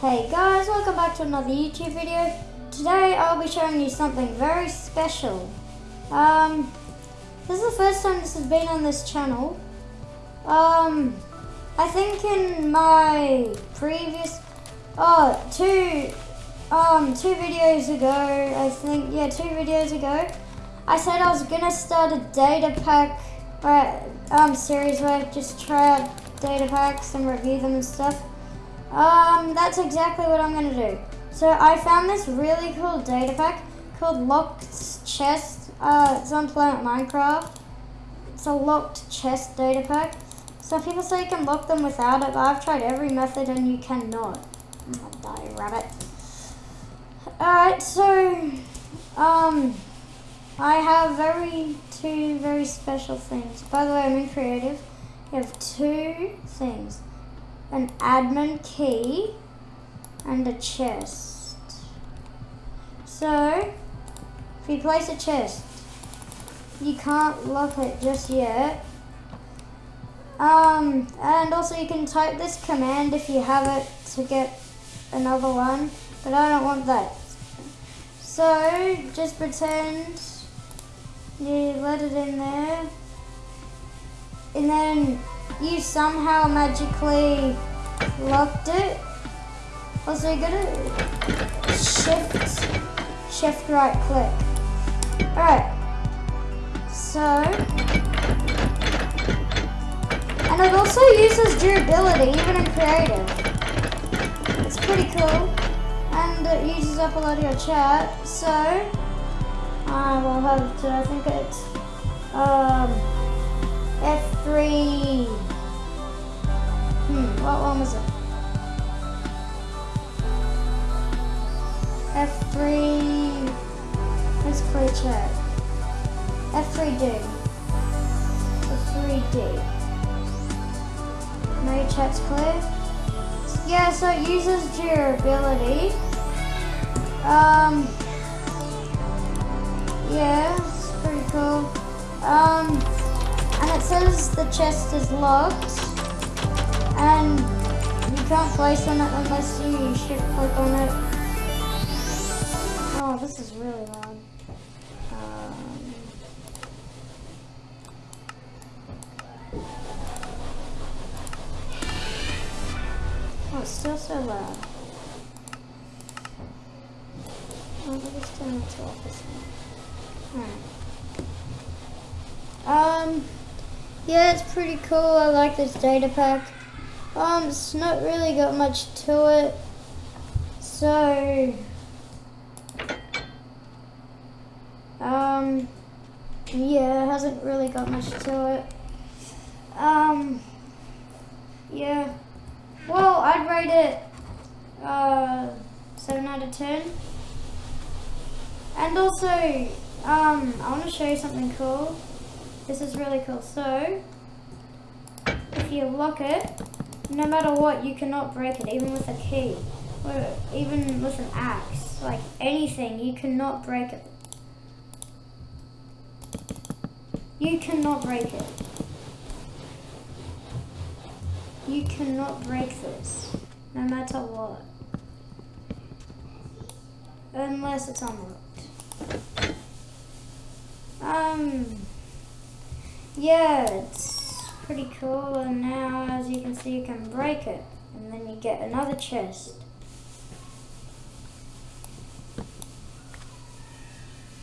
Hey guys, welcome back to another YouTube video. Today I'll be showing you something very special. Um, this is the first time this has been on this channel. Um, I think in my previous, oh, two, um, two videos ago, I think, yeah, two videos ago, I said I was gonna start a data pack, or, um, series where I just try out data packs and review them and stuff. Um, that's exactly what I'm gonna do. So I found this really cool data pack called Locked Chest. Uh, it's on Planet Minecraft. It's a locked chest data pack. Some people say you can lock them without it, but I've tried every method and you cannot. Oh, die, rabbit. Alright, so, um, I have very, two very special things. By the way, I'm in creative. You have two things. An admin key and a chest. So, if you place a chest, you can't lock it just yet. Um, and also you can type this command if you have it to get another one, but I don't want that. So, just pretend you let it in there, and then you somehow magically locked it. Also, you gotta shift, shift right click. Alright, so, and it also uses durability, even in creative. It's pretty cool, and it uses up a lot of your chat, so, I will have to, I think it's, um, F3, hmm, what one was it? F3, let's clear chat. F3D. F3D. Now your chat's clear. Yeah, so it uses durability. Um, yeah, it's pretty cool. Um, and it says the chest is locked. And you can't place on it unless you shift click on it. Oh, this is really loud. Um, oh, it's still so loud. Oh, let me just turn it to office Alright. Um, yeah, it's pretty cool. I like this data pack. Um, it's not really got much to it. So, um, yeah, it hasn't really got much to it. Um, yeah. Well, I'd rate it, uh, 7 out of 10. And also, um, I want to show you something cool. This is really cool. So, if you lock it, no matter what, you cannot break it, even with a key. Or even with an axe. Like, anything, you cannot break it. You cannot break it. You cannot break this, no matter what. Unless it's unlocked. Um, yeah, it's pretty cool, and now, as you can see, you can break it, and then you get another chest.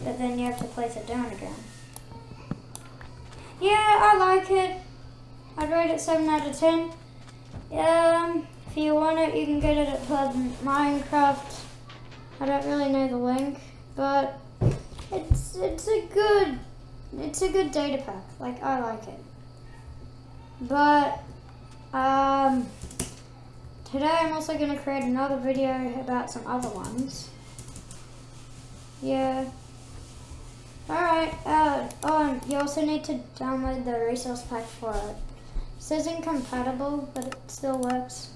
But then you have to place it down again. Yeah, I like it. I'd rate it 7 out of 10. Um, if you want it, you can get it at Minecraft. I don't really know the link, but it's it's a good it's a good data pack. Like I like it. But um, today I'm also going to create another video about some other ones. Yeah. Alright, uh, oh, you also need to download the resource pack for it. It says incompatible, but it still works.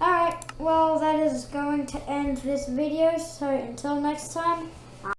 Alright, well that is going to end this video, so until next time,